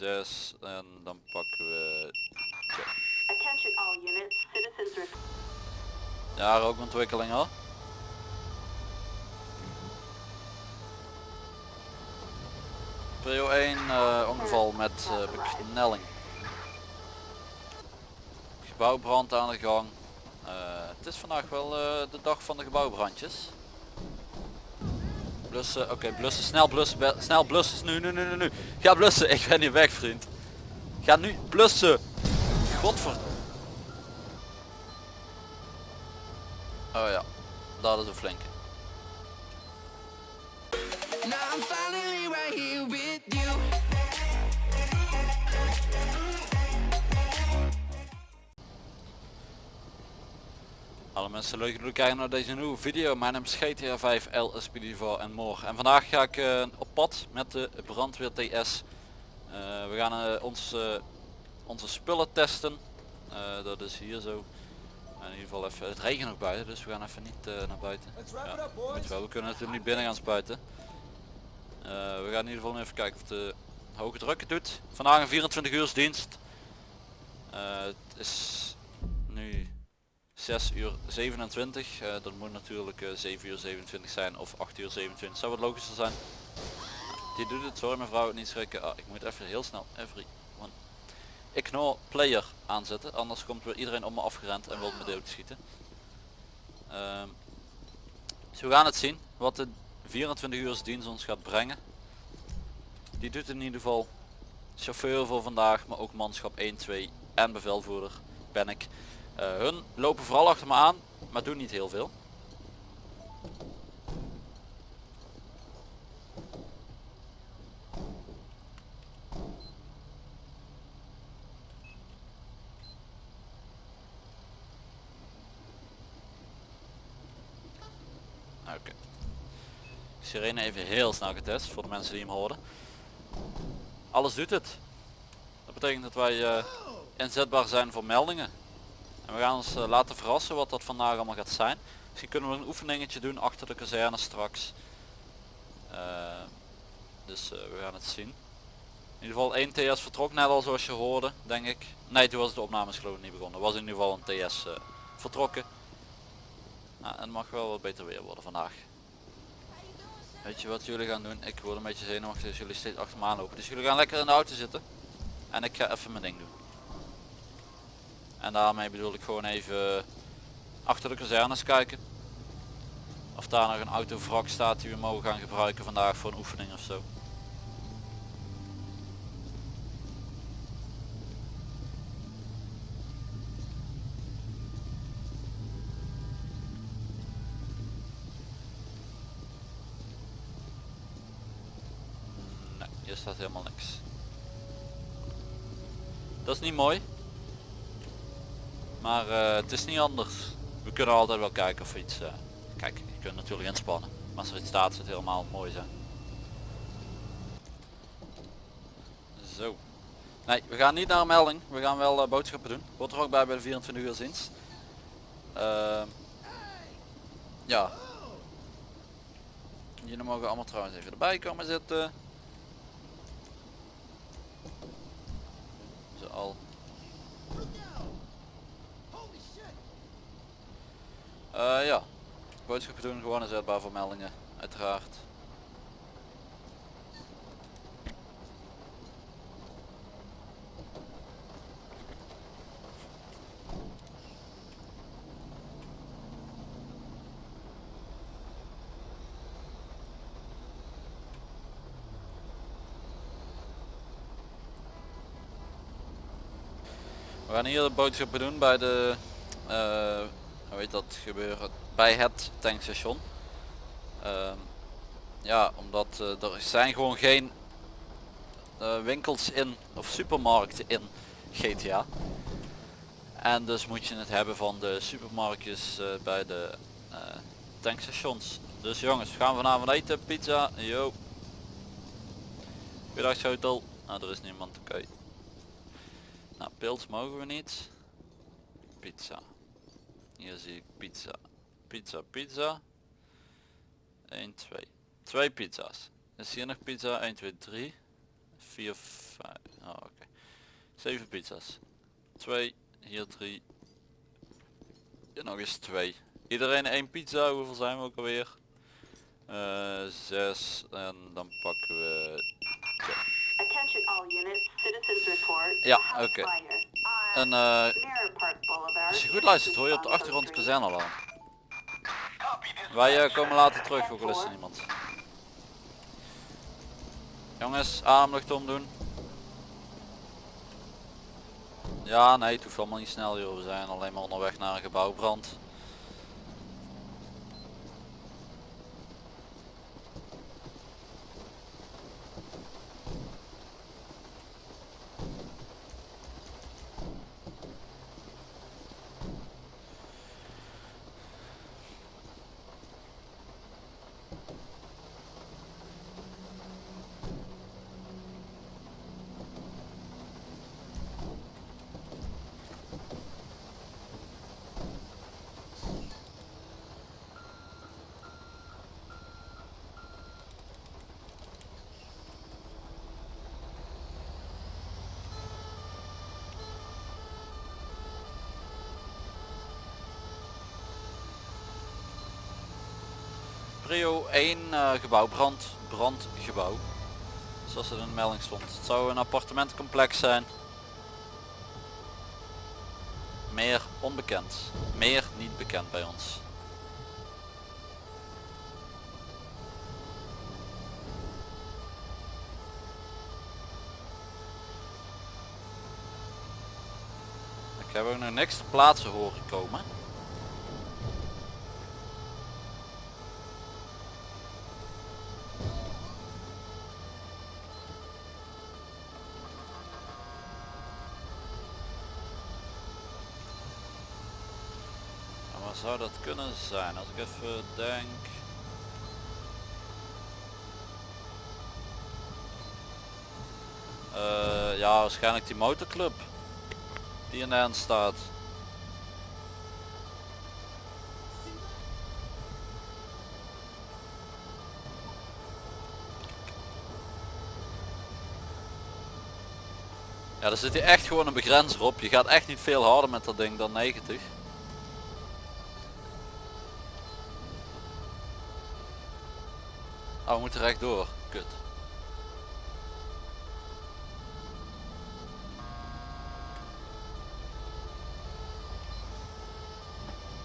6 en dan pakken we... Ja, rookontwikkeling al. Prio 1 eh, ongeval met eh, beknelling. Gebouwbrand aan de gang. Eh, het is vandaag wel de dag van de gebouwbrandjes. Blussen, oké blussen, snel blussen, snel blussen, nu, nu, nu, nu, nu. Ga blussen, ik ben hier weg vriend. Ga nu blussen. Godver... Oh ja, dat is een flinke. Alle mensen leuk dat jullie kijken naar deze nieuwe video. Mijn naam is GTA 5 LSPD4 en more. En vandaag ga ik eh, op pad met de brandweer TS. Eh, we gaan eh, ons, onze spullen testen. Dat is hier zo. In ieder geval even, het regent nog buiten, dus we gaan even niet naar buiten. Ja, moet wel. We kunnen natuurlijk niet binnen gaan spuiten. We gaan in ieder geval even kijken of de hoge druk het doet. Vandaag een 24 uur dienst. Het is nu 6 uur 27. eh, dat moet natuurlijk eh, 7 uur 27 zijn of 8 uur 27. Zou wat logischer zijn. Die doet het, sorry mevrouw, niet schrikken. Ah, ik moet even heel snel one. Ignore player aanzetten, anders komt weer iedereen om me afgerend en wil me doodschieten. Ehm dus we gaan het zien wat de 24 uur dienst ons gaat brengen. Die doet in ieder geval chauffeur voor vandaag, maar ook manschap 1, 2 en bevelvoerder ben ik. Eh, hun lopen vooral achter me aan, maar doen niet heel veel. Oké. Sirene even heel snel getest voor de mensen die hem horen. Alles doet het. Dat betekent dat wij eh, inzetbaar zijn voor meldingen. We gaan ons eh, laten verrassen wat dat vandaag allemaal gaat zijn. Misschien kunnen we een oefeningetje doen achter de kazerne straks. Eh, dus eh, we gaan het zien. In ieder geval één TS vertrok net al zoals je hoorde, denk ik. Nee, toen was de opnames geloof ik niet begonnen. Was in ieder geval een TS vertrokken. Nou, het mag wel wat beter weer worden vandaag. Weet je wat jullie gaan doen? Ik word een beetje zenuwachtig als jullie steeds achter me aanlopen. Dus jullie gaan lekker in de auto zitten. En ik ga even mijn ding doen. En daarmee bedoel ik gewoon even achter de kazernes kijken. Of daar nog een autovrak staat die we mogen gaan gebruiken vandaag voor een oefening of zo. Nee, hier staat helemaal niks. Dat is niet mooi. Maar eh, het is niet anders. We kunnen altijd wel kijken of iets... eh, kijk, je kunt natuurlijk inspannen. Maar als er iets staat, het helemaal mooi zijn. Zo. Nee, we gaan niet naar een melding. We gaan wel eh, boodschappen doen. Hoort er ook bij bij de 24 uur dienst. Ehm, ja. Jullie mogen allemaal trouwens even erbij komen zitten. Zo al. Eh, ja, boodschappen doen gewoon inzetbaar voor meldingen, uiteraard. We gaan hier de boodschappen doen bij de, eh, heet dat gebeuren, bij het tankstation. Ehm, ja, omdat eh, er zijn gewoon geen eh, winkels in of supermarkten in GTA. En dus moet je het hebben van de supermarktjes eh, bij de tankstations. Dus jongens, we gaan vanavond eten, pizza, yo. Goedendag hotel. Nou, er is niemand, oké. Nou, pils mogen we niet. Pizza. Hier zie ik pizza. Pizza, pizza. 1, 2. Twee pizza's. Is hier nog pizza? 1, 2, 3. 4, 5. Oh, oké. Okay. 7 pizza's. 2, hier 3. Hier nog eens 2. Iedereen 1 pizza. Hoeveel zijn we ook alweer? Eh, uh, 6. En dan pakken we... 2. Ja, oké. on En eh, als je goed luistert hoor je op de achtergrond kazernalarm. Wij eh, komen later terug, ook al is er niemand. Jongens, ademlucht omdoen. Ja, nee, het hoeft allemaal niet snel joh. We zijn alleen maar onderweg naar een gebouwbrand. Prio 1 eh, gebouw, brand, brandgebouw. Zoals het in de melding stond. Het zou een appartementcomplex zijn. Meer onbekend. Meer niet bekend bij ons. Ik heb ook nog niks te plaatsen horen komen. En waar zou dat kunnen zijn? Als ik even denk. Eh, ja, waarschijnlijk die motorclub die in de hand staat. Ja, er zit hier echt gewoon een begrenzer op. Je gaat echt niet veel harder met dat ding dan 90. Oh, we moeten rechtdoor. Kut.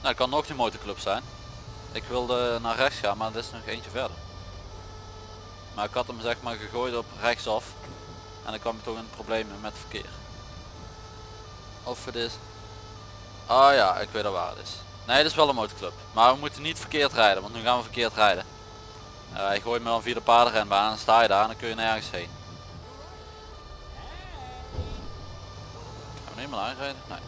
Nou, kan nog die motorclub zijn. Ik wilde naar rechts gaan, maar er is nog eentje verder. Maar ik had hem zeg maar gegooid op rechtsaf. En dan kwam ik toch in problemen met verkeer. Of het is... Ah ja, ik weet al waar het is. Nee, het is wel een motorclub. Maar we moeten niet verkeerd rijden, want nu gaan we verkeerd rijden. Uh, je gooit me dan via de paardenrenbaan en dan sta je daar en dan kun je nergens heen. Gaan we meer aanrijden? Nee.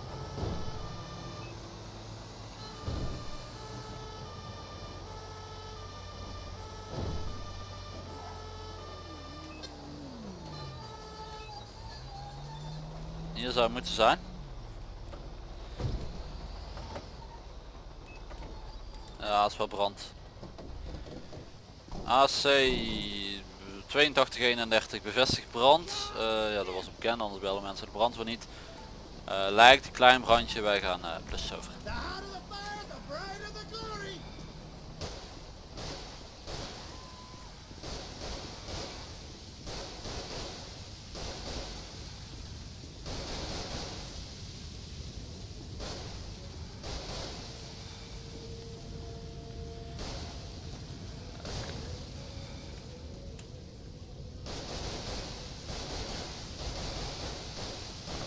Hier zou het moeten zijn. Ja, het is wel brand. AC 8231 bevestigd brand. Eh, ja, dat was bekend, anders bellen mensen de brandweer niet. Eh, lijkt een klein brandje, wij gaan uh, plus over. The hotter the fire, the brighter the glory.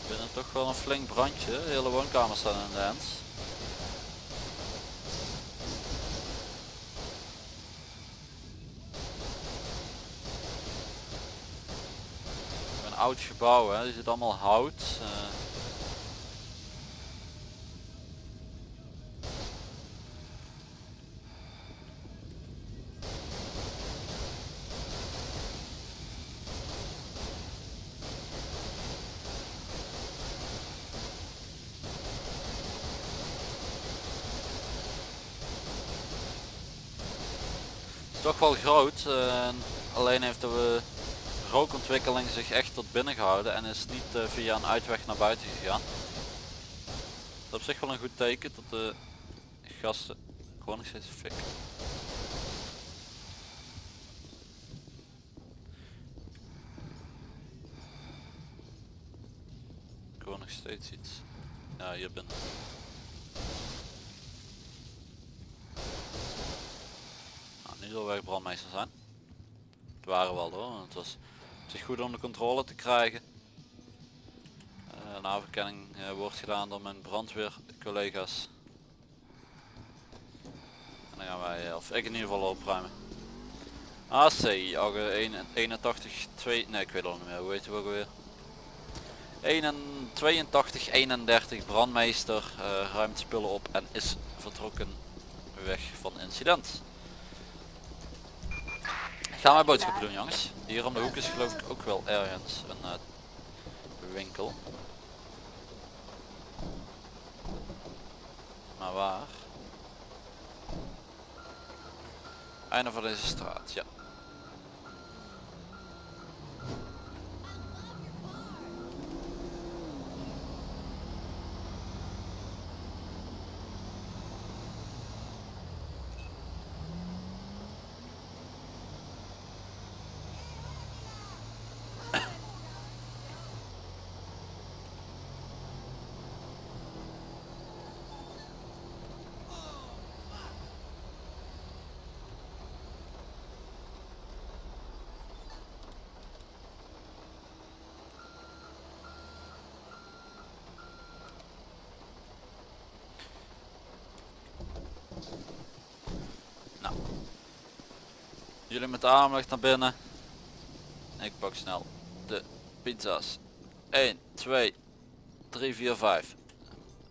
Binnen toch wel een flink brandje, de hele woonkamer staat in de hand. Een oud gebouw, hè. er zit allemaal hout. eh. Het is toch wel groot, eh, alleen heeft de rookontwikkeling zich echt tot binnen gehouden en is niet eh, via een uitweg naar buiten gegaan. Dat is op zich wel een goed teken dat de gasten gewoon nog steeds fik. Ik hoor nog steeds iets. Ja, hier binnen. Zal wij brandmeester zijn. Het waren wel hoor, het was zich goed onder controle te krijgen. Eh, een eh, wordt gedaan door mijn brandweercollega's. En dan gaan wij, eh, of ik in ieder geval opruimen. AC, AG 81, 2, nee ik weet het al niet meer, hoe heet het ook alweer? 81, 82, 31 brandmeester ruimt spullen op en is vertrokken weg van incident. Gaan wij boodschappen doen jongens. Hier om de hoek is geloof ik ook wel ergens een eh, winkel. Maar waar? Einde van deze straat, ja. Nou. Jullie met de aandacht naar binnen. Ik pak snel de pizza's. 1, 2, 3, 4, 5.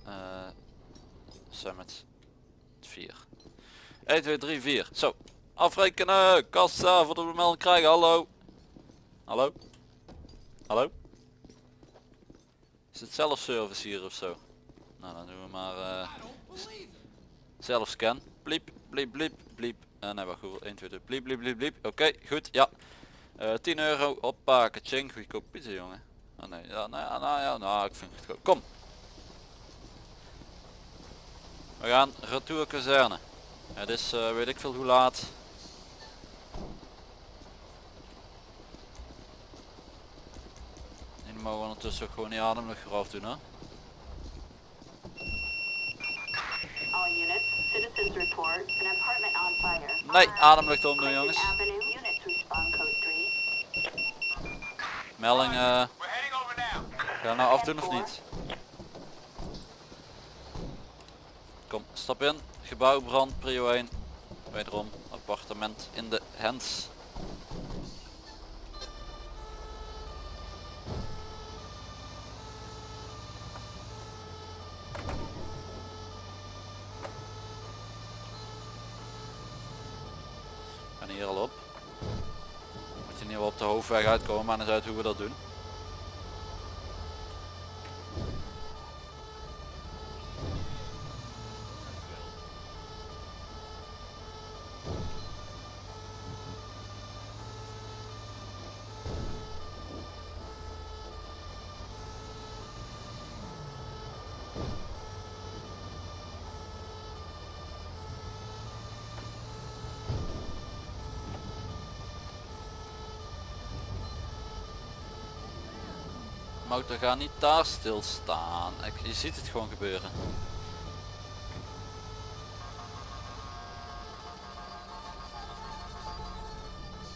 Uh, Summit 4. 1, 2, 3, 4. Zo. Afrekenen. Kassa voor de melding krijgen. Hallo. Hallo. Hallo. Is het zelfservice hier of zo? Nou dan doen we maar uh, zelfscan. Bliep, bliep, bliep, bliep. Uh, nee, wacht, hoeveel? 1, 2, 3, bliep, bliep, bliep, bliep. Oké, goed, ja. Uh, 10 euro, hoppa, kaching, goedkoop pizza, jongen. Oh nee, ja, nou ja, nou ja, nou, ik vind het goed. Kom. We gaan retour kazerne. Het is, uh, weet ik veel hoe laat. En mogen we ondertussen ook gewoon die ademlucht eraf doen, hè. Nee, ademlucht omdoen, jongens. Avenue, units respond code 3. Melding, eh. Ga nou afdoen of niet? Kom, stap in. Gebouw brand, prio 1. Wederom, appartement in de hands. Hier al op. Moet je wel op de hoofdweg uitkomen, maar dan is uit hoe we dat doen. Motor gaat niet daar stilstaan. Ik, je ziet het gewoon gebeuren.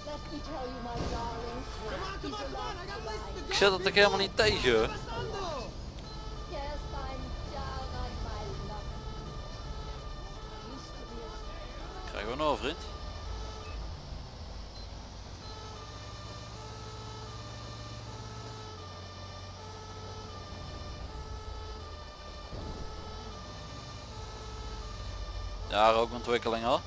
Let me tell you, my darling. He's alive tonight. Ik zit daar ook ontwikkeling hoor.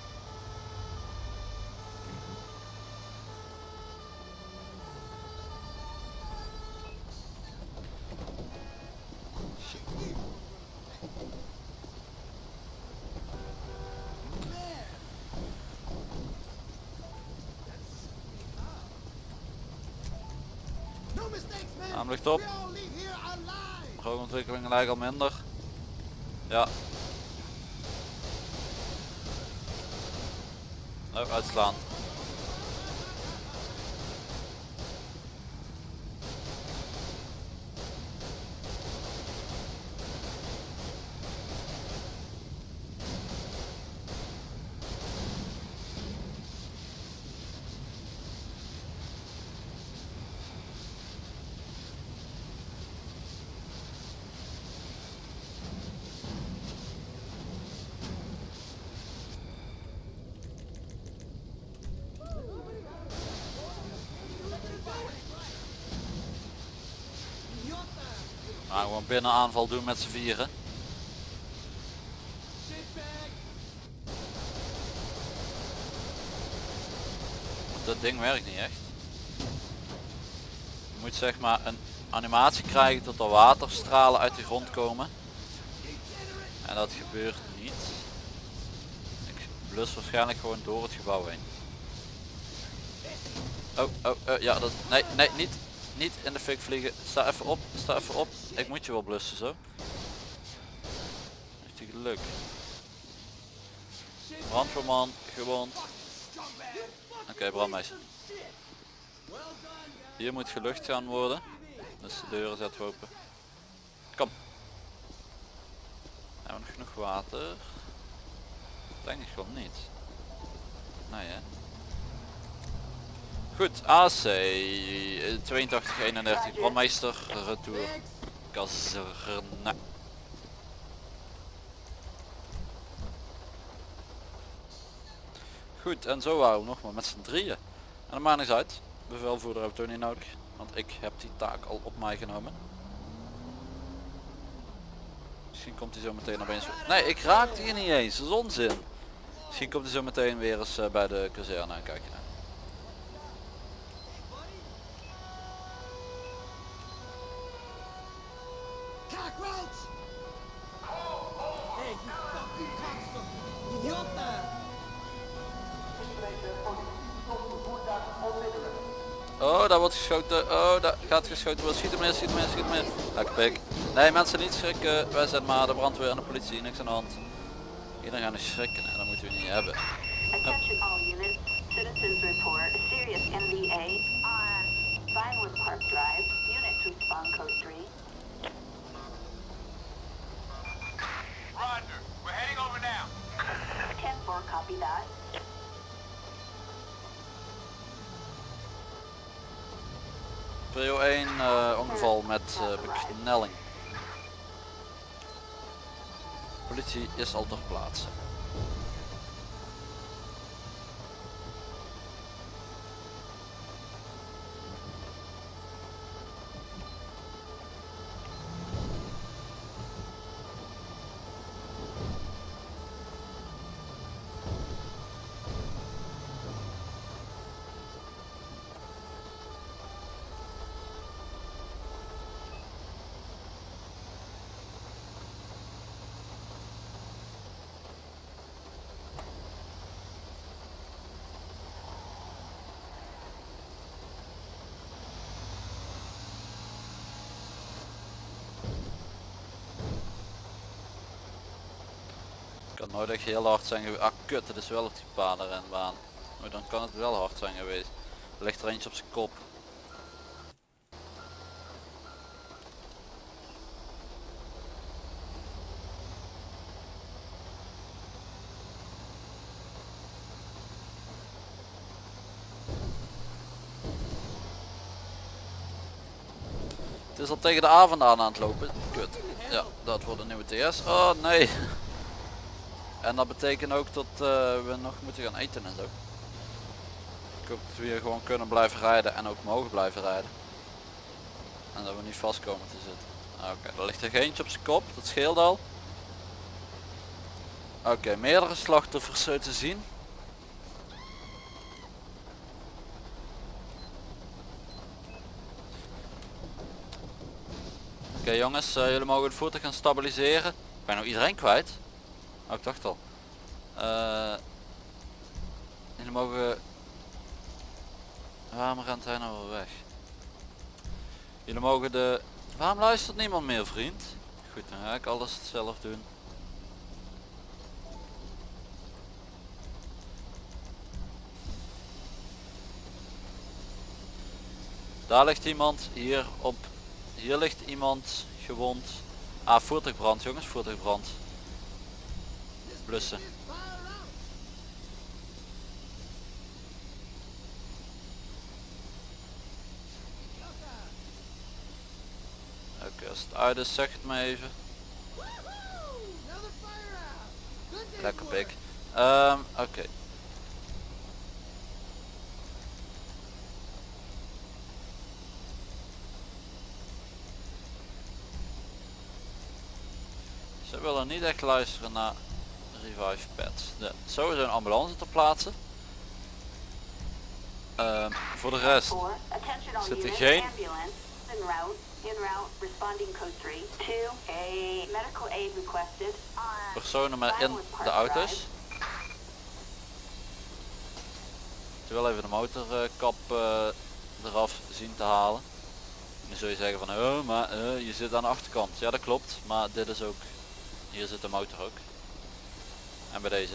Namelijk top. Lijken al minder. Ja, Uitslaan. Nou, gewoon binnen aanval doen met z'n vieren. Dat ding werkt niet echt. Je moet zeg maar een animatie krijgen tot er waterstralen uit de grond komen. En dat gebeurt niet. Ik blus waarschijnlijk gewoon door het gebouw heen. Oh, oh, oh ja, dat, nee, nee, niet, niet in de fik vliegen. Sta even op, sta even op. Ik moet je wel blussen zo. Heeft hij geluk. Brandweerman, gewond. Oké, brandmeester. Hier moet gelucht gaan worden. Dus de deuren zetten open. Kom. Hebben we nog genoeg water? Denk ik gewoon niet. Nee hè. Goed, AC eh, 8231 brandmeester retour kazerne. Goed, en zo waren we nog maar met z'n drieën. En dat maakt niks uit. Bevelvoerder heb ik toch niet nodig. Want ik heb die taak al op mij genomen. Misschien komt hij zo meteen opeens... Nee, ik raakte hier niet eens. Dat is onzin. Misschien komt hij zo meteen weer eens eh, bij de kazerne en kijk je naar. Geschoten worden. Schiet hem in, schiet hem schiet in. Lekker pik. Nee, mensen niet schrikken. Wij zijn maar de brandweer en de politie. Niks aan de hand. Iedereen gaat niet schrikken en dat moeten we niet hebben. Is al ter plaatse. Kan nooit echt heel hard zijn geweest. Ah kut, het is wel op die padenrenbaan. Maar dan kan het wel hard zijn geweest. Er ligt er eentje op zijn kop. Het is al tegen de avond aan aan het lopen. Kut. Ja, dat wordt een nieuwe TS. Oh nee. En dat betekent ook dat eh, we nog moeten gaan eten en zo. Ik hoop dat we hier gewoon kunnen blijven rijden en ook mogen blijven rijden. En dat we niet vast komen te zitten. Oké, er ligt er eentje op zijn kop, dat scheelt al. Oké, meerdere slachtoffers zo te zien. Oké jongens, eh, jullie mogen het voertuig gaan stabiliseren. Ik ben nou iedereen kwijt. Oh, ik dacht al. Eh jullie mogen... Waarom rent hij nou weg? Jullie mogen de... Waarom luistert niemand meer vriend? Goed, dan ga ik alles zelf doen. Daar ligt iemand, hier op, hier ligt iemand gewond. Ah, voertuigbrand jongens, voertuigbrand. Blussen. Oké, als het uit is, zeg het me even. Lekker pik. Ehm, Oké. Ze willen niet echt luisteren naar revive pads. De, sowieso een ambulance ter plaatse. Ehm, voor de rest Zit er geen- ambulance, en route, en route, responding code 3. Two, a medical aid requested on personen met in de auto's. Wil even de motorkap eh, eraf zien te halen. Dan zul je zeggen van oh maar eh, je zit aan de achterkant. Ja dat klopt, maar dit is ook. Hier zit de motor ook. En bij deze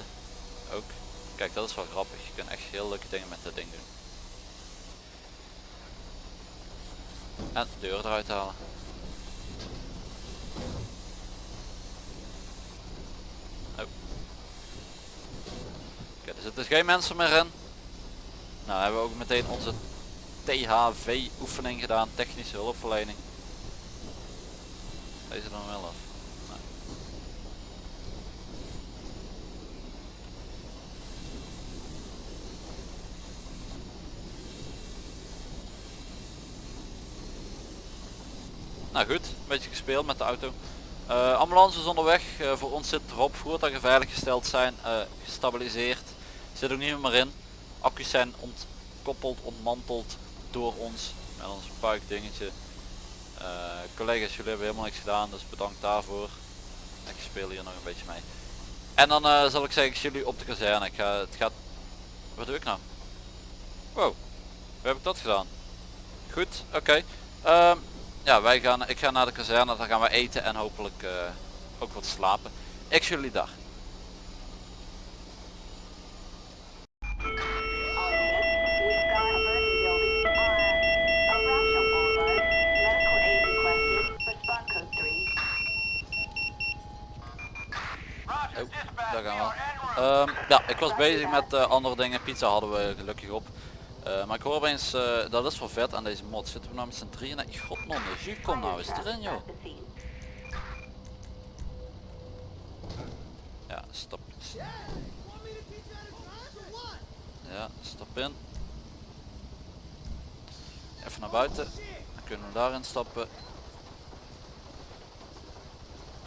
ook. Kijk dat is wel grappig. Je kunt echt heel leuke dingen met dat ding doen. En de deur eruit halen. Oh. Oké, er zitten geen mensen meer in. Nou hebben we ook meteen onze THV oefening gedaan, technische hulpverlening. Deze dan wel af. Nee. Nou goed, een beetje gespeeld met de auto. Eh, ambulance is onderweg, Eh, voor ons zit erop, voertuigen veiliggesteld zijn, eh, gestabiliseerd. Zit ook niet meer in. Accu's zijn ontkoppeld, ontmanteld door ons met ons puik dingetje. Eh, collega's, jullie hebben helemaal niks gedaan, dus bedankt daarvoor. Ik speel hier nog een beetje mee. En dan zal ik zeggen, ik jullie op de kazerne. Ik ga, het gaat... Wat doe ik nou? Wow, hoe heb ik dat gedaan? Goed, oké. Ehm, ja, wij gaan, ik ga naar de kazerne, dan gaan we eten en hopelijk eh, ook wat slapen. Ik zie jullie daar. 3. Oh, daar gaan we. Ehm, ja, ik was bezig met eh, andere dingen. Pizza hadden we gelukkig op. Eh, maar ik hoor opeens, eh, dat is wel vet aan deze mod. Zitten we nou met z'n drieën? Nee, godman, de kom nou eens erin joh. Ja, stap. Ja, stap in. Even naar buiten. Dan kunnen we daarin stappen.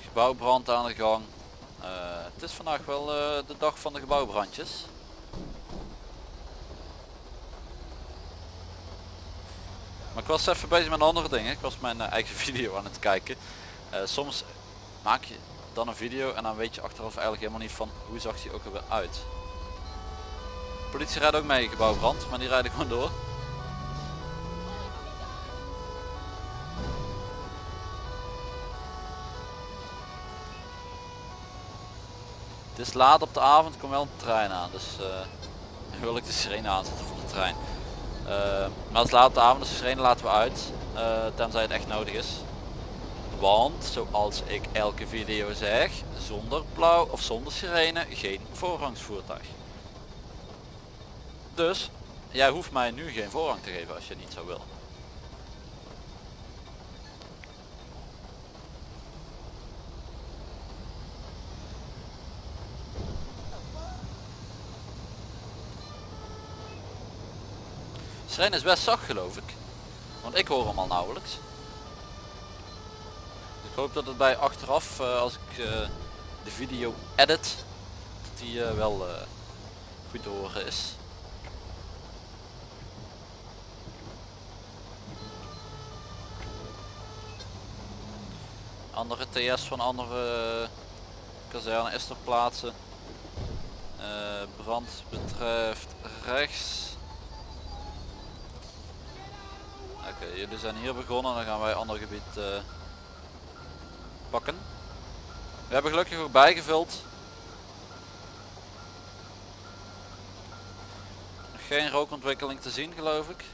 Gebouwbrand aan de gang. Eh, het is vandaag wel de dag van de gebouwbrandjes. Maar ik was even bezig met andere dingen. Ik was mijn eh, eigen video aan het kijken. Eh, soms maak je dan een video en dan weet je achteraf eigenlijk helemaal niet van hoe zag die ook alweer uit. Politie rijdt ook mee gebouwbrand, maar die rijden gewoon door. Het is laat op de avond, komt wel een trein aan, dus eh, wil ik de sirene aanzetten voor de trein. Eh, maar het is avond, dus de sirene laten we uit, eh, tenzij het echt nodig is. Want, zoals ik elke video zeg, zonder blauw of zonder sirene geen voorrangsvoertuig. Dus, jij hoeft mij nu geen voorrang te geven als je niet zou willen. Sirene is best zacht geloof ik. Want ik hoor hem al nauwelijks. Ik hoop dat het bij achteraf, eh, als ik eh, de video edit, dat die eh, wel goed te horen is. Andere TS van andere kazerne is ter plaatse. Brand betreft rechts. Jullie zijn hier begonnen, dan gaan wij ander gebied eh, pakken. We hebben gelukkig ook bijgevuld. Geen rookontwikkeling te zien geloof ik.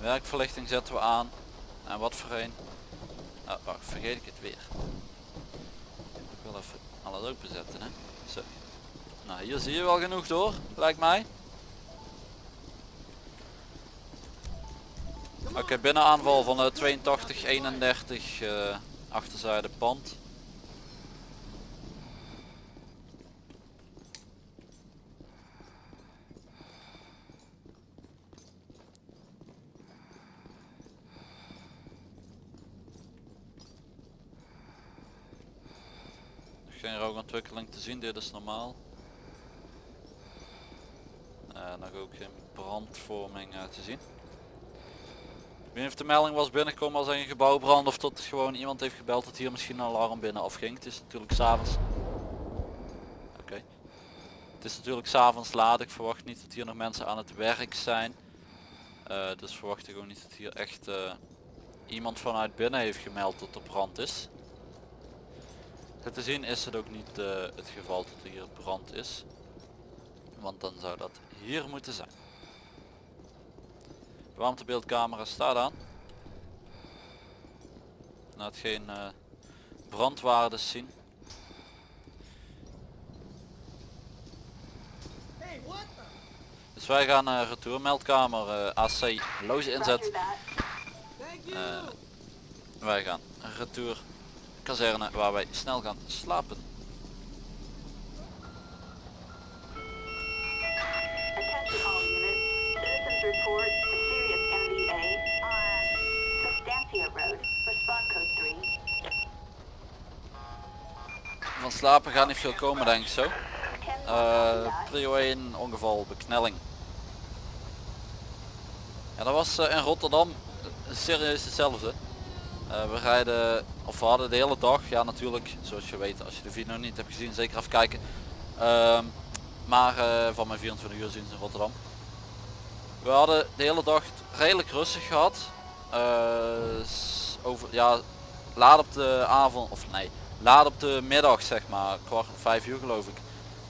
Werkverlichting zetten we aan. En wat voor een? Oh, wacht, vergeet ik het weer. Ik wil even alles openzetten hè. Zo. Nou hier zie je wel genoeg door, lijkt mij. Oké, binnenaanval van de 82, 31 eh, achterzijde pand. Nog Geen rookontwikkeling te zien, dit is normaal. Nog ook geen brandvorming eh, te zien. Ik weet niet of de melding was binnengekomen als een gebouw brand of dat gewoon iemand heeft gebeld dat hier misschien een alarm binnen afging. Het is natuurlijk s'avonds. Oké. Het is natuurlijk s'avonds laat. Ik verwacht niet dat hier nog mensen aan het werk zijn. Eh, dus verwacht ik ook niet dat hier echt eh, iemand vanuit binnen heeft gemeld dat er brand is. Te zien is het ook niet het geval dat er hier brand is. Want dan zou dat hier moeten zijn. Warmtebeeldcamera staat aan. Laat geen eh, brandwaardes zien. Dus wij gaan uh, retourmeldkamer eh, AC loze inzet. Eh, wij gaan retour kazerne waar wij snel gaan slapen. Citizens report a serious NVA on Substantia Road. Respond code 3. Van slapen gaat niet veel komen denk ik zo. 10 Eh prio 1 ongeval beknelling. Ja, dat was eh, in Rotterdam serieus hetzelfde. Eh, we rijden, of we hadden de hele dag, ja natuurlijk, zoals je weet, als je de video niet hebt gezien, zeker even kijken. Ehm, maar eh, van mijn 24 uur zien in Rotterdam. We hadden de hele dag redelijk rustig gehad. Eh, over, ja, laat op de avond, of nee, laat op de middag zeg maar, kwart vijf uur geloof ik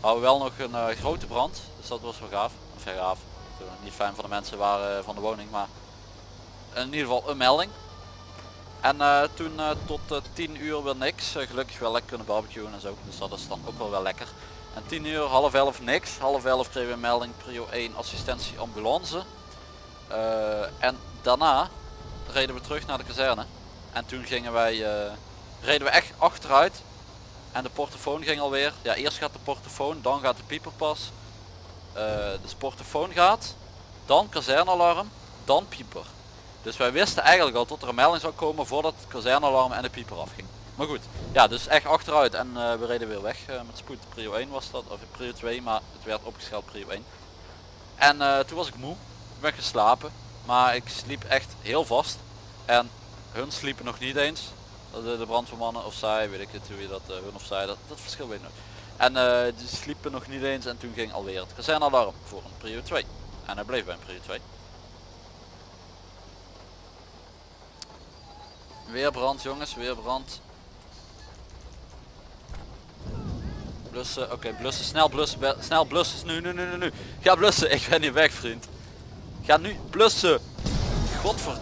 hadden we wel nog een eh, grote brand. Dus dat was wel gaaf. Of ja, gaaf. Niet fijn voor de mensen waren eh, van de woning, maar in ieder geval een melding. En toen tot eh, 10 uur weer niks. Gelukkig wel lekker kunnen barbecuen en zo. Dus dat is dan ook wel wel lekker. En 10 uur, half 11 niks. Half 11 kregen we een melding prio 1 assistentie ambulance. Eh, en daarna reden we terug naar de kazerne. En toen gingen wij, eh, reden we echt achteruit en de portofoon ging alweer. Ja, eerst gaat de portofoon, dan gaat de pieper pas. Eh dus portofoon gaat, dan kazernalarm, dan pieper. Dus wij wisten eigenlijk al dat er een melding zou komen voordat het kazernalarm en de pieper afging. Maar goed, ja, dus echt achteruit en eh, we reden weer weg eh, met spoed. Prio 1 was dat, of prio 2, maar het werd opgeschaald prio 1. En eh, toen was ik moe, ik ben geslapen, maar ik sliep echt heel vast. En hun sliepen nog niet eens. De, de brandweermannen of zij, weet ik het hoe je dat, hun of zij, dat, dat verschil weet ik nog. En die sliepen nog niet eens en toen ging alweer het kazernalarm voor een prio 2. En hij bleef bij een prio 2. Weer brand jongens, weer brand. Blussen, oké blussen, snel blussen, snel blussen, nu, nu, nu, nu, nu. Ga blussen, ik ben niet weg vriend. Ga nu blussen. Godver...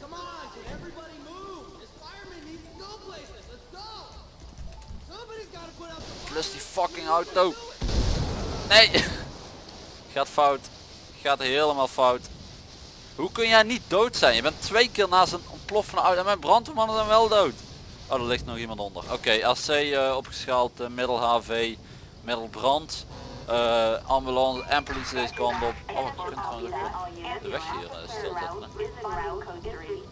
Come on, can everybody move? This fireman needs to go places. Let's go. Somebody's got to put out the Plus die fucking auto. Nee. Gaat fout. Gaat helemaal fout. Hoe kun jij niet dood zijn? Je bent twee keer naast een ontploffende auto en mijn brandweermannen zijn wel dood. Oh, er ligt nog iemand onder. Oké, AC eh, opgeschaald, eh, middel HV, middel brand, eh, ambulance en politie deze kant op. Oh, je kunt trouwens ook de weg hier stilzetten. hè. Is en route code 3.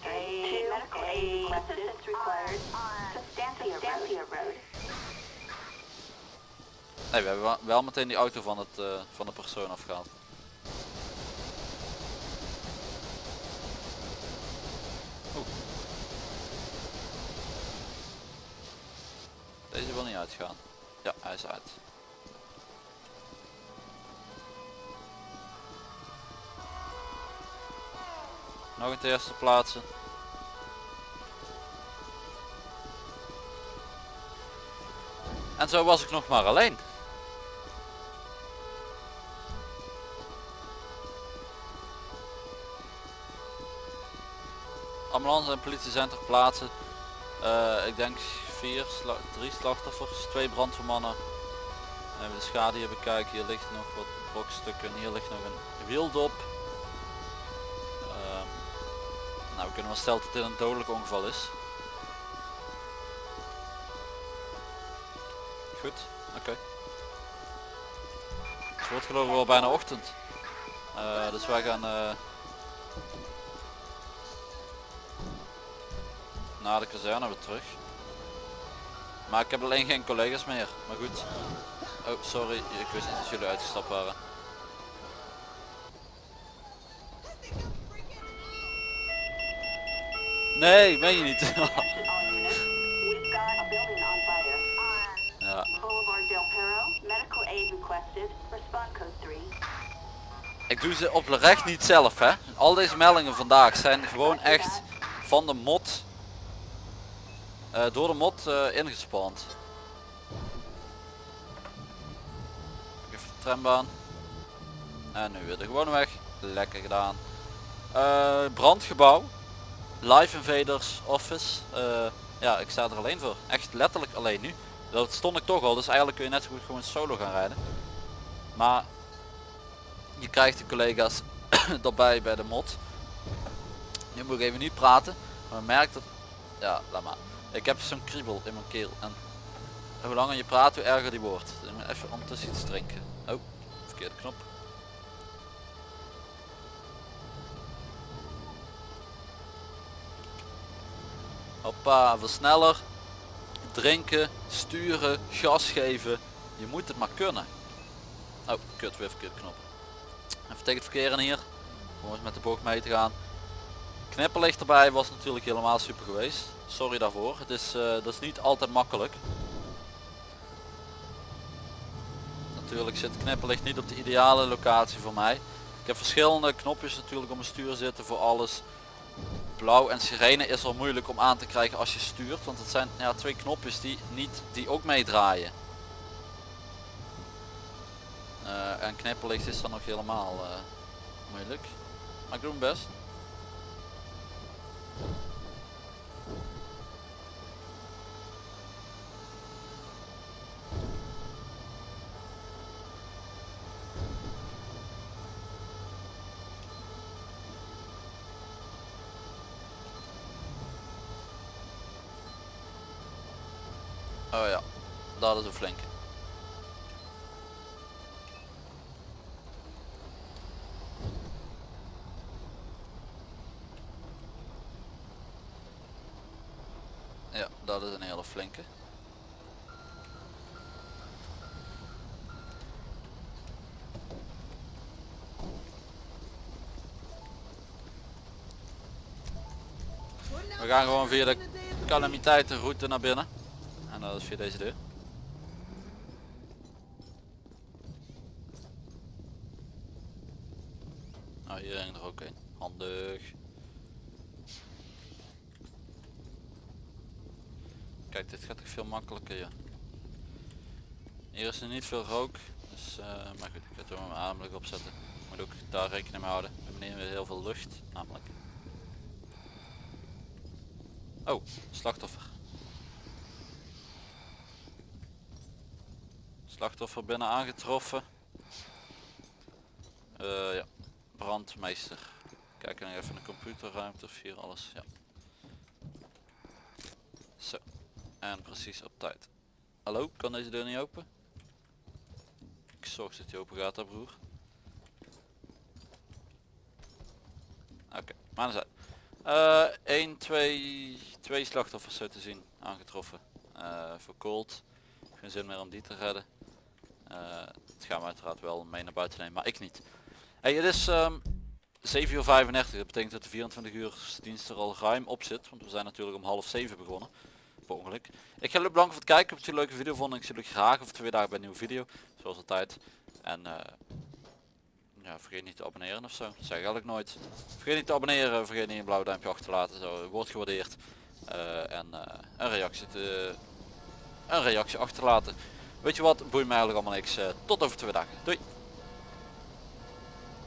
2 medical aid assistance required on Substantia Road. Nee, we hebben wel- meteen die auto van, het, van de persoon afgehaald. Oeh. uitgaan. Ja, hij is uit. Nog een eerste plaatsen. En zo was ik nog maar alleen. Ambulance en politie zijn ter plaatse. Eh, ik denk vier, sla drie slachtoffers, twee brandweermannen. Even de schade hier bekijken. Hier ligt nog wat brokstukken. Hier ligt nog een wieldop. Ehm, nou, we kunnen wel stellen dat dit een dodelijk ongeval is. Goed, oké. Het wordt geloof ik wel bijna ochtend. Eh, dus wij gaan naar de kazerne weer terug. Maar ik heb alleen geen collega's meer. Maar goed. Oh, sorry. Ik wist niet dat jullie uitgestapt waren. Nee, ben je niet. Attention all units. We've got a building on fire. On ja. Boulevard Del Perro. Medical aid requested. Respond code 3. Ik doe ze oprecht niet zelf hè. Al deze meldingen vandaag zijn gewoon echt van de mod. Eh, door de mod eh ingespand. Even de trambaan. En nu weer de gewone weg. Lekker gedaan. Eh, brandgebouw. Live Invaders Office. Ja, ik sta er alleen voor. Echt letterlijk alleen nu. Dat stond ik toch al, dus eigenlijk kun je net zo goed gewoon solo gaan rijden. Maar je krijgt de collega's erbij bij de mod. Nu moet ik even niet praten, maar merk dat... Ja, laat maar. Ik heb zo'n kriebel in mijn keel en hoe langer je praat, hoe erger die wordt. Ik moet even ondertussen iets drinken. Oh, verkeerde knop. Hoppa, versneller. Drinken, sturen, gas geven. Je moet het maar kunnen. Oh, kut, weer verkeerde knop. Even tegen het verkeer in hier. Om eens met de bocht mee te gaan. Knipperlicht erbij was natuurlijk helemaal super geweest. Sorry daarvoor. Het is, eh, dat is niet altijd makkelijk. Natuurlijk zit knipperlicht niet op de ideale locatie voor mij. Ik heb verschillende knopjes natuurlijk op mijn stuur zitten voor alles. Blauw en sirene is al moeilijk om aan te krijgen als je stuurt. Want het zijn ja, twee knopjes die, niet, die ook meedraaien. Eh, en knipperlicht is dan nog helemaal eh, moeilijk. Maar ik doe mijn best. Oh ja, dat is een flinke. Ja, dat is een hele flinke. We gaan gewoon via de calamiteitenroute naar binnen. En dat is via deze deur. Nou, hier ging er ook een. Handig. Kijk, dit gaat toch veel makkelijker, ja. Hier is er niet veel rook, dus, eh, maar goed, ik ga het er mijn ademlijk opzetten. Moet ook daar rekening mee houden. We hier weer heel veel lucht, namelijk. Oh, slachtoffer. Slachtoffer binnen aangetroffen. Eh, ja, brandmeester. Kijk nog even in de computerruimte of hier alles. Ja. Zo. En precies op tijd. Hallo, kan deze deur niet open? Ik zorg dat die open gaat, hè broer. Oké, maar dan zijn. 1, 2, 2 slachtoffers zo te zien aangetroffen. Uh, verkoold. Geen zin meer om die te redden. Uh, het gaan we uiteraard wel mee naar buiten nemen, maar ik niet. Hey, het is um, 7 uur 35, dat betekent dat de 24 uur dienst er al ruim op zit, want we zijn natuurlijk om half 7 begonnen. Ongeluk. Ik ga jullie bedanken voor het kijken. Heb je een leuke video vonden. Ik zie jullie graag over twee dagen bij een nieuwe video. Zoals altijd. En eh, ja, vergeet niet te abonneren of zo. Dat zeg ik eigenlijk nooit. Vergeet niet te abonneren. Vergeet niet een blauw duimpje achter te laten. Zo wordt gewaardeerd. Eh, en eh, een reactie te, een reactie achterlaten. Weet je wat? Boeit mij eigenlijk allemaal niks. Tot over twee dagen. Doei.